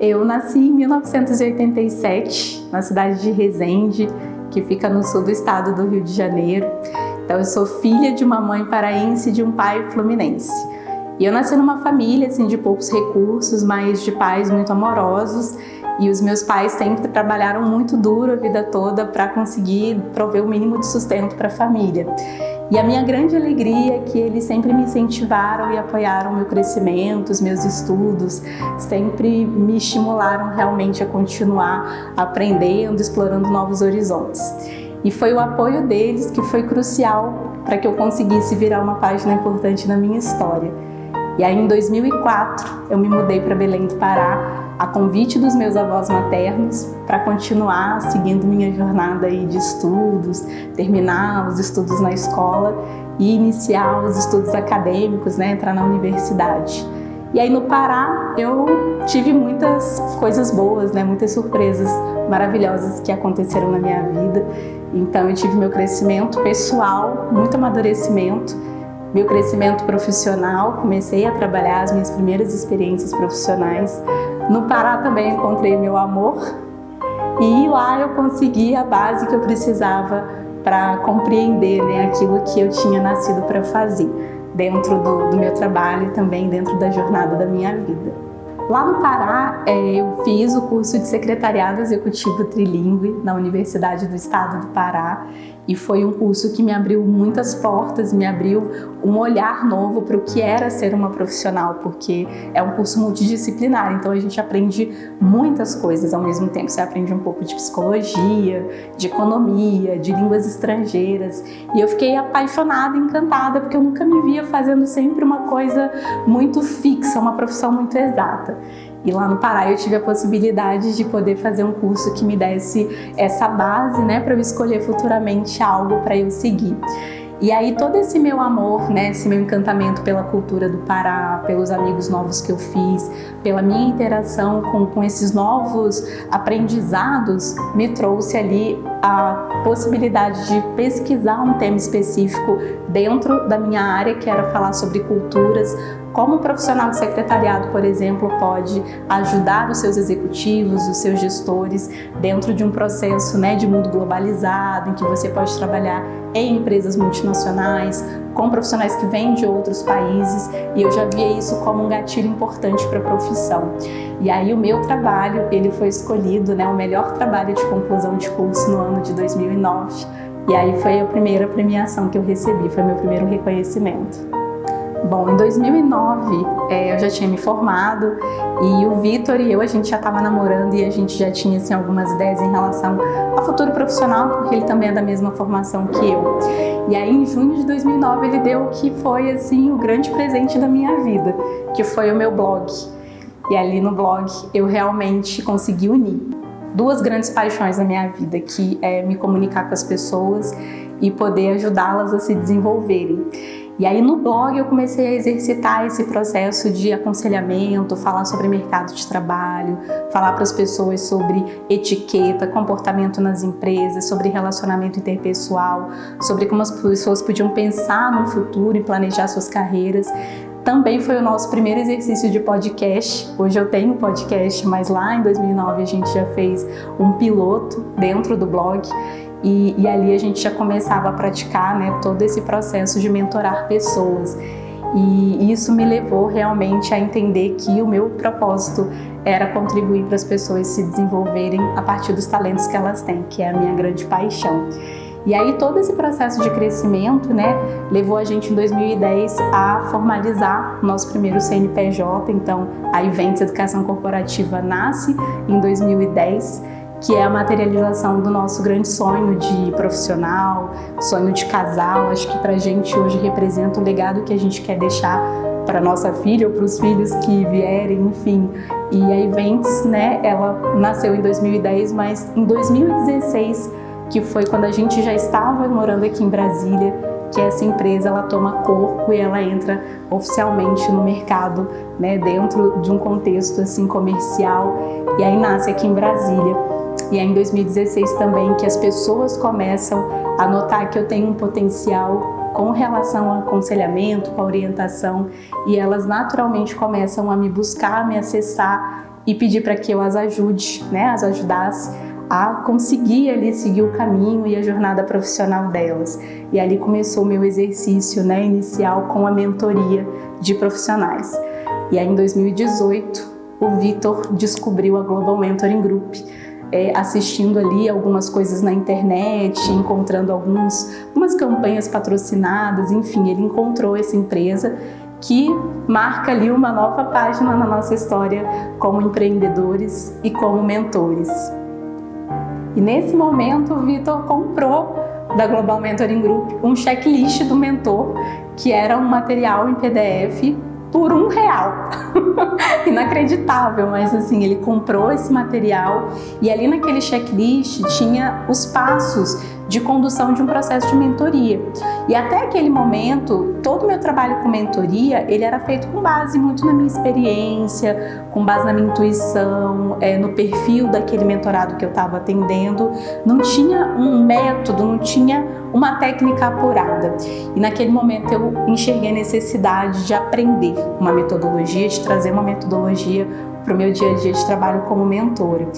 Eu nasci em 1987, na cidade de Resende, que fica no sul do estado do Rio de Janeiro. Então eu sou filha de uma mãe paraense e de um pai fluminense. E eu nasci numa família assim de poucos recursos, mas de pais muito amorosos. E os meus pais sempre trabalharam muito duro a vida toda para conseguir prover o mínimo de sustento para a família. E a minha grande alegria é que eles sempre me incentivaram e apoiaram o meu crescimento, os meus estudos, sempre me estimularam realmente a continuar aprendendo, explorando novos horizontes. E foi o apoio deles que foi crucial para que eu conseguisse virar uma página importante na minha história. E aí em 2004 eu me mudei para Belém do Pará a convite dos meus avós maternos para continuar seguindo minha jornada aí de estudos, terminar os estudos na escola e iniciar os estudos acadêmicos, né, entrar na universidade. E aí no Pará eu tive muitas coisas boas, né, muitas surpresas maravilhosas que aconteceram na minha vida. Então eu tive meu crescimento pessoal, muito amadurecimento, meu crescimento profissional, comecei a trabalhar as minhas primeiras experiências profissionais. No Pará também encontrei meu amor e lá eu consegui a base que eu precisava para compreender né, aquilo que eu tinha nascido para fazer dentro do, do meu trabalho e também dentro da jornada da minha vida. Lá no Pará, é, eu fiz o curso de Secretariado Executivo Trilingue na Universidade do Estado do Pará e foi um curso que me abriu muitas portas, me abriu um olhar novo para o que era ser uma profissional, porque é um curso multidisciplinar, então a gente aprende muitas coisas ao mesmo tempo. Você aprende um pouco de psicologia, de economia, de línguas estrangeiras e eu fiquei apaixonada, encantada, porque eu nunca me via fazendo sempre uma coisa muito fixa, uma profissão muito exata. E lá no Pará eu tive a possibilidade de poder fazer um curso que me desse essa base, né, para eu escolher futuramente algo para eu seguir. E aí todo esse meu amor, né, esse meu encantamento pela cultura do Pará, pelos amigos novos que eu fiz, pela minha interação com, com esses novos aprendizados, me trouxe ali a possibilidade de pesquisar um tema específico dentro da minha área, que era falar sobre culturas, como um profissional de secretariado, por exemplo, pode ajudar os seus executivos, os seus gestores dentro de um processo né, de mundo globalizado, em que você pode trabalhar em empresas multinacionais, com profissionais que vêm de outros países, e eu já via isso como um gatilho importante para a profissão. E aí o meu trabalho, ele foi escolhido, né, o melhor trabalho de conclusão de curso no ano de 2009, e aí foi a primeira premiação que eu recebi, foi meu primeiro reconhecimento. Bom, em 2009 é, eu já tinha me formado e o Vitor e eu, a gente já estava namorando e a gente já tinha assim, algumas ideias em relação ao futuro profissional, porque ele também é da mesma formação que eu. E aí em junho de 2009 ele deu o que foi assim o grande presente da minha vida, que foi o meu blog. E ali no blog eu realmente consegui unir duas grandes paixões na minha vida, que é me comunicar com as pessoas e poder ajudá-las a se desenvolverem. E aí no blog eu comecei a exercitar esse processo de aconselhamento, falar sobre mercado de trabalho, falar para as pessoas sobre etiqueta, comportamento nas empresas, sobre relacionamento interpessoal, sobre como as pessoas podiam pensar no futuro e planejar suas carreiras. Também foi o nosso primeiro exercício de podcast. Hoje eu tenho podcast, mas lá em 2009 a gente já fez um piloto dentro do blog e, e ali a gente já começava a praticar né, todo esse processo de mentorar pessoas. E isso me levou realmente a entender que o meu propósito era contribuir para as pessoas se desenvolverem a partir dos talentos que elas têm, que é a minha grande paixão. E aí todo esse processo de crescimento, né, levou a gente em 2010 a formalizar o nosso primeiro CNPJ, então a Events Educação Corporativa nasce em 2010 que é a materialização do nosso grande sonho de profissional, sonho de casal. Acho que para a gente hoje representa o legado que a gente quer deixar para nossa filha ou para os filhos que vierem, enfim. E a Events, né, ela nasceu em 2010, mas em 2016, que foi quando a gente já estava morando aqui em Brasília, que essa empresa ela toma corpo e ela entra oficialmente no mercado, né, dentro de um contexto assim comercial, e aí nasce aqui em Brasília. E é em 2016 também que as pessoas começam a notar que eu tenho um potencial com relação ao aconselhamento, com a orientação, e elas naturalmente começam a me buscar, a me acessar e pedi para que eu as ajude, né, as ajudasse a conseguir ali seguir o caminho e a jornada profissional delas. E ali começou o meu exercício né, inicial com a mentoria de profissionais. E aí em 2018, o Vitor descobriu a Global Mentoring Group, é, assistindo ali algumas coisas na internet, encontrando alguns, algumas campanhas patrocinadas, enfim, ele encontrou essa empresa que marca ali uma nova página na nossa história como empreendedores e como mentores. E nesse momento o Vitor comprou da Global Mentoring Group um checklist do mentor, que era um material em PDF por um real. Inacreditável, mas assim, ele comprou esse material e ali naquele checklist tinha os passos de condução de um processo de mentoria. E até aquele momento, todo o meu trabalho com mentoria, ele era feito com base muito na minha experiência, com base na minha intuição, é, no perfil daquele mentorado que eu estava atendendo. Não tinha um método, não tinha uma técnica apurada. E naquele momento eu enxerguei a necessidade de aprender uma metodologia, de trazer uma metodologia para o meu dia a dia de trabalho como mentora.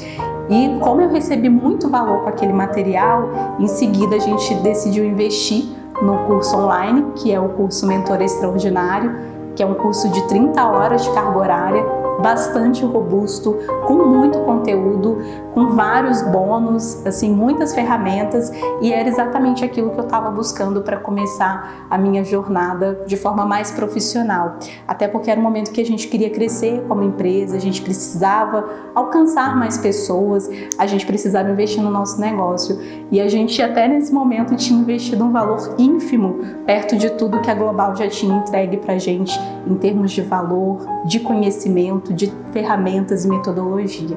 E como eu recebi muito valor com aquele material, em seguida a gente decidiu investir no curso online, que é o curso Mentor Extraordinário, que é um curso de 30 horas de carga horária, bastante robusto, com muito conteúdo, com vários bônus, assim, muitas ferramentas e era exatamente aquilo que eu estava buscando para começar a minha jornada de forma mais profissional. Até porque era um momento que a gente queria crescer como empresa, a gente precisava alcançar mais pessoas, a gente precisava investir no nosso negócio e a gente até nesse momento tinha investido um valor ínfimo perto de tudo que a Global já tinha entregue para a gente em termos de valor, de conhecimento, de ferramentas e metodologia.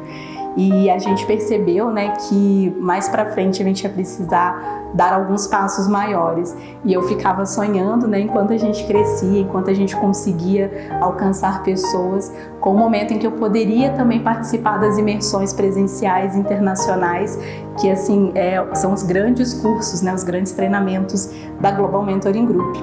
E a gente percebeu né, que mais para frente a gente ia precisar dar alguns passos maiores. E eu ficava sonhando, né, enquanto a gente crescia, enquanto a gente conseguia alcançar pessoas, com o momento em que eu poderia também participar das imersões presenciais internacionais, que assim é, são os grandes cursos, né, os grandes treinamentos da Global Mentoring Group.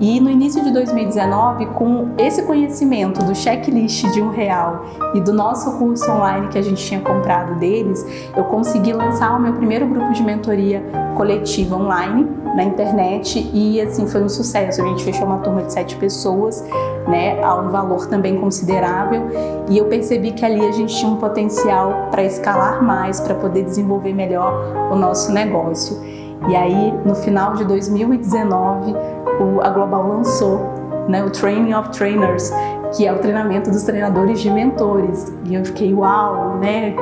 E no início de 2019, com esse conhecimento do checklist de um real e do nosso curso online que a gente tinha comprado deles, eu consegui lançar o meu primeiro grupo de mentoria coletiva online na internet e assim foi um sucesso. A gente fechou uma turma de sete pessoas, né, a um valor também considerável e eu percebi que ali a gente tinha um potencial para escalar mais, para poder desenvolver melhor o nosso negócio. E aí, no final de 2019, o, a Global lançou né, o Training of Trainers, que é o treinamento dos treinadores de mentores. E eu fiquei, uau, né?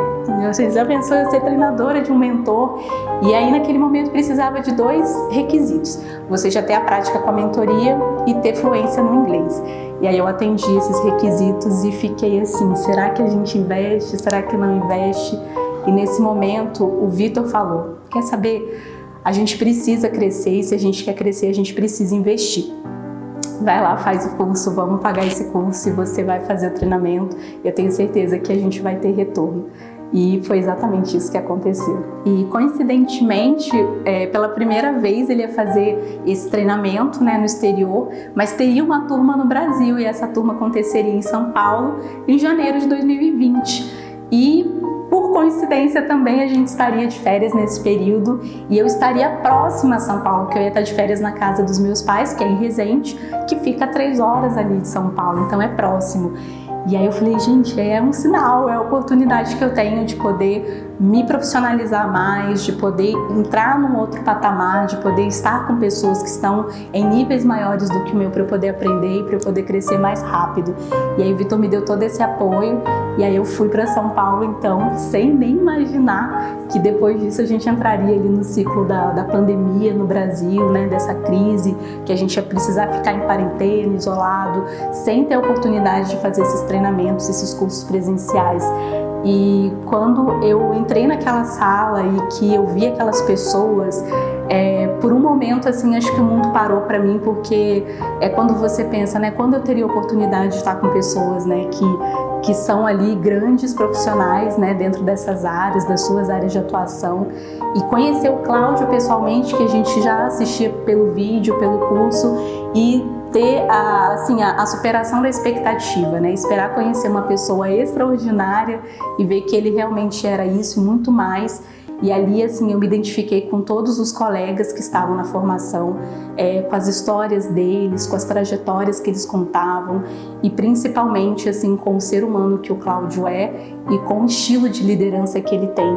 Você já pensou em ser treinadora de um mentor? E aí, naquele momento, precisava de dois requisitos. Você já ter a prática com a mentoria e ter fluência no inglês. E aí eu atendi esses requisitos e fiquei assim, será que a gente investe? Será que não investe? E nesse momento, o Vitor falou, quer saber? A gente precisa crescer e se a gente quer crescer, a gente precisa investir. Vai lá, faz o curso, vamos pagar esse curso e você vai fazer o treinamento. Eu tenho certeza que a gente vai ter retorno. E foi exatamente isso que aconteceu. E coincidentemente, é, pela primeira vez ele ia fazer esse treinamento né, no exterior, mas teria uma turma no Brasil e essa turma aconteceria em São Paulo em janeiro de 2020. E por coincidência também a gente estaria de férias nesse período e eu estaria próxima a São Paulo, que eu ia estar de férias na casa dos meus pais, que é em Resende, que fica três horas ali de São Paulo, então é próximo. E aí eu falei, gente, é um sinal, é a oportunidade que eu tenho de poder me profissionalizar mais, de poder entrar num outro patamar, de poder estar com pessoas que estão em níveis maiores do que o meu para eu poder aprender e para eu poder crescer mais rápido. E aí o Vitor me deu todo esse apoio e aí eu fui para São Paulo então, sem nem imaginar que depois disso a gente entraria ali no ciclo da, da pandemia no Brasil, né, dessa crise, que a gente ia precisar ficar em quarentena, isolado, sem ter a oportunidade de fazer esses treinamentos, esses cursos presenciais. E quando eu entrei naquela sala e que eu vi aquelas pessoas, é, por um momento, assim, acho que o mundo parou para mim, porque é quando você pensa, né, quando eu teria a oportunidade de estar com pessoas, né, que que são ali grandes profissionais né, dentro dessas áreas, das suas áreas de atuação. E conhecer o Cláudio pessoalmente, que a gente já assistia pelo vídeo, pelo curso, e ter a, assim, a, a, superação da expectativa, né? Esperar conhecer uma pessoa extraordinária e ver que ele realmente era isso e muito mais. E ali, assim, eu me identifiquei com todos os colegas que estavam na formação, é, com as histórias deles, com as trajetórias que eles contavam e principalmente, assim, com o ser humano que o Cláudio é e com o estilo de liderança que ele tem.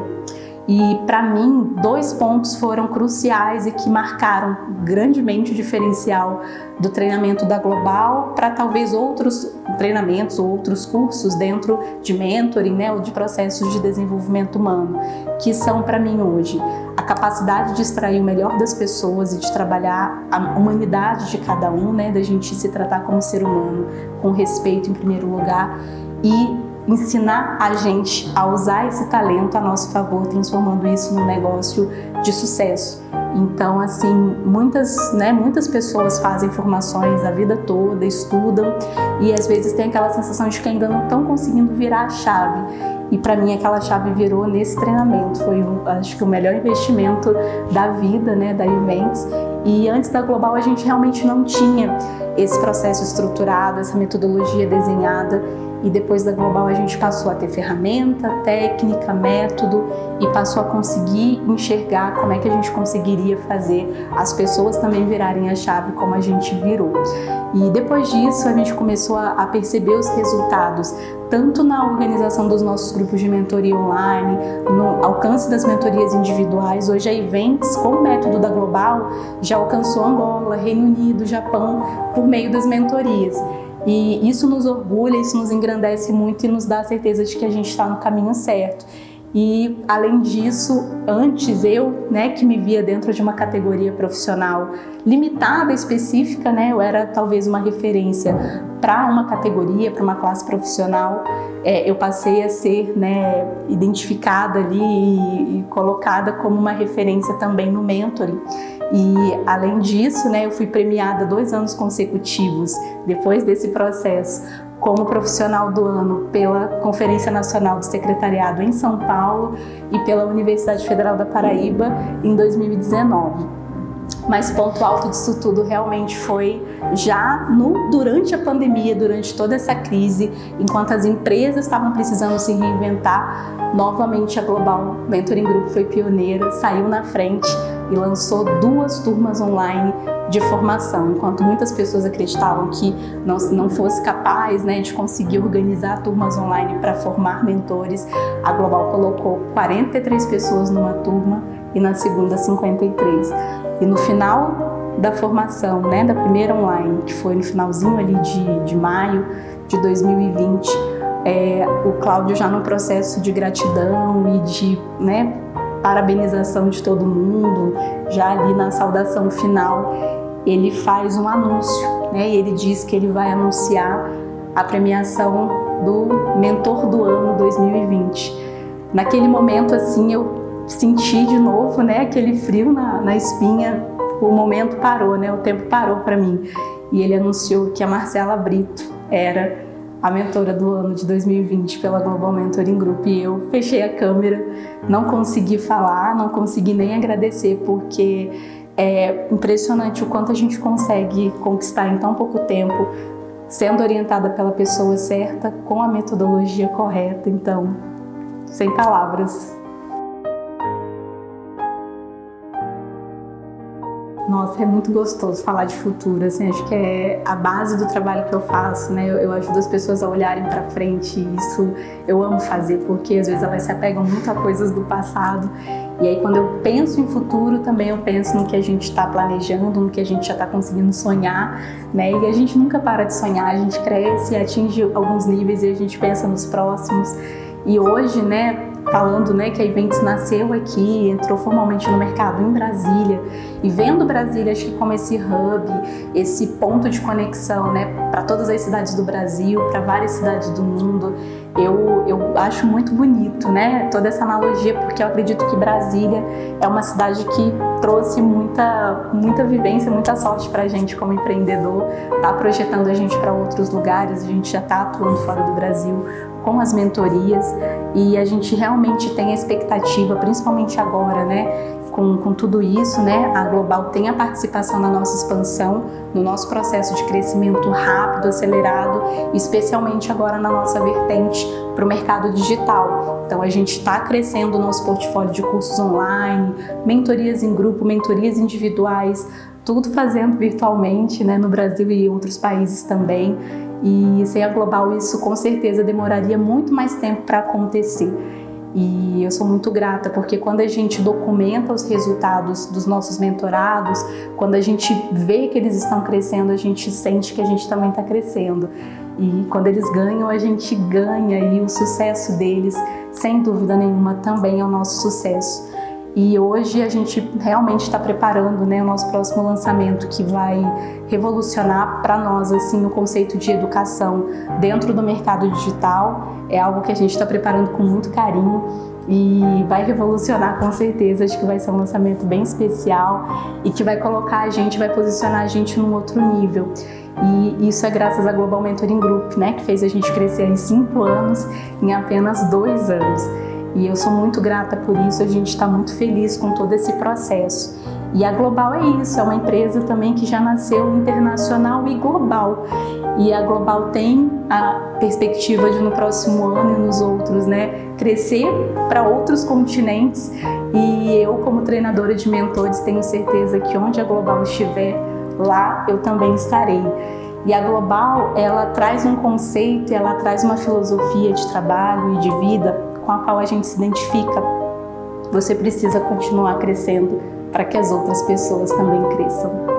E para mim, dois pontos foram cruciais e que marcaram grandemente o diferencial do treinamento da Global para talvez outros treinamentos ou outros cursos dentro de mentoring, né, ou de processos de desenvolvimento humano, que são para mim hoje a capacidade de extrair o melhor das pessoas e de trabalhar a humanidade de cada um, né, da gente se tratar como ser humano, com respeito em primeiro lugar e ensinar a gente a usar esse talento a nosso favor, transformando isso num negócio de sucesso. Então, assim, muitas, né, muitas pessoas fazem formações a vida toda, estudam e às vezes tem aquela sensação de que ainda não estão conseguindo virar a chave. E para mim aquela chave virou nesse treinamento, foi acho que o melhor investimento da vida, né, da Events. E antes da Global a gente realmente não tinha esse processo estruturado, essa metodologia desenhada e depois da Global a gente passou a ter ferramenta, técnica, método e passou a conseguir enxergar como é que a gente conseguiria fazer as pessoas também virarem a chave como a gente virou. E depois disso a gente começou a perceber os resultados, tanto na organização dos nossos grupos de mentoria online, no alcance das mentorias individuais. Hoje a Events, com o método da Global, já alcançou Angola, Reino Unido, Japão, por meio das mentorias. E isso nos orgulha, isso nos engrandece muito e nos dá a certeza de que a gente está no caminho certo. E, além disso, antes eu, né, que me via dentro de uma categoria profissional limitada, específica, né, eu era talvez uma referência para uma categoria, para uma classe profissional, é, eu passei a ser né, identificada ali e, e colocada como uma referência também no mentoring. E além disso, né, eu fui premiada dois anos consecutivos depois desse processo como profissional do ano pela Conferência Nacional do Secretariado em São Paulo e pela Universidade Federal da Paraíba em 2019. Mas ponto alto disso tudo realmente foi já no, durante a pandemia, durante toda essa crise, enquanto as empresas estavam precisando se reinventar, novamente a Global Mentoring Group foi pioneira, saiu na frente e lançou duas turmas online de formação. Enquanto muitas pessoas acreditavam que não, não fosse capaz né, de conseguir organizar turmas online para formar mentores, a Global colocou 43 pessoas numa turma e na segunda 53. E no final da formação, né, da primeira online, que foi no finalzinho ali de, de maio de 2020, é, o Cláudio já no processo de gratidão e de né, parabenização de todo mundo, já ali na saudação final, ele faz um anúncio, né, e ele diz que ele vai anunciar a premiação do Mentor do Ano 2020. Naquele momento, assim, eu senti de novo, né, aquele frio na, na espinha, o momento parou, né, o tempo parou para mim. E ele anunciou que a Marcela Brito era a mentora do ano de 2020 pela Global Mentoring Group e eu fechei a câmera, não consegui falar, não consegui nem agradecer porque é impressionante o quanto a gente consegue conquistar em tão pouco tempo, sendo orientada pela pessoa certa, com a metodologia correta, então, sem palavras. Nossa, é muito gostoso falar de futuro, assim, acho que é a base do trabalho que eu faço, né? Eu, eu ajudo as pessoas a olharem para frente e isso eu amo fazer, porque às vezes elas se apegam muito a coisas do passado e aí quando eu penso em futuro, também eu penso no que a gente está planejando, no que a gente já está conseguindo sonhar, né? E a gente nunca para de sonhar, a gente cresce, atinge alguns níveis e a gente pensa nos próximos. E hoje, né, falando né, que a Events nasceu aqui, entrou formalmente no mercado em Brasília e vendo Brasília acho que como esse hub, esse ponto de conexão né, para todas as cidades do Brasil, para várias cidades do mundo, eu, eu acho muito bonito, né? Toda essa analogia, porque eu acredito que Brasília é uma cidade que trouxe muita, muita vivência, muita sorte para a gente como empreendedor, tá projetando a gente para outros lugares, a gente já está atuando fora do Brasil com as mentorias e a gente realmente tem a expectativa, principalmente agora, né? Com, com tudo isso, né, a Global tem a participação na nossa expansão, no nosso processo de crescimento rápido, acelerado, especialmente agora na nossa vertente para o mercado digital. Então a gente está crescendo o nosso portfólio de cursos online, mentorias em grupo, mentorias individuais, tudo fazendo virtualmente né, no Brasil e outros países também. E sem a Global isso com certeza demoraria muito mais tempo para acontecer. E eu sou muito grata porque quando a gente documenta os resultados dos nossos mentorados, quando a gente vê que eles estão crescendo, a gente sente que a gente também está crescendo. E quando eles ganham, a gente ganha e o sucesso deles, sem dúvida nenhuma, também é o nosso sucesso. E hoje a gente realmente está preparando né, o nosso próximo lançamento que vai revolucionar para nós assim o conceito de educação dentro do mercado digital. É algo que a gente está preparando com muito carinho e vai revolucionar com certeza. Acho que vai ser um lançamento bem especial e que vai colocar a gente, vai posicionar a gente num outro nível. E isso é graças à Global Mentoring Group, né, que fez a gente crescer em cinco anos em apenas dois anos. E eu sou muito grata por isso, a gente está muito feliz com todo esse processo. E a Global é isso, é uma empresa também que já nasceu internacional e global. E a Global tem a perspectiva de no próximo ano e nos outros, né, crescer para outros continentes. E eu, como treinadora de mentores, tenho certeza que onde a Global estiver, lá eu também estarei. E a Global, ela traz um conceito, ela traz uma filosofia de trabalho e de vida com a qual a gente se identifica, você precisa continuar crescendo para que as outras pessoas também cresçam.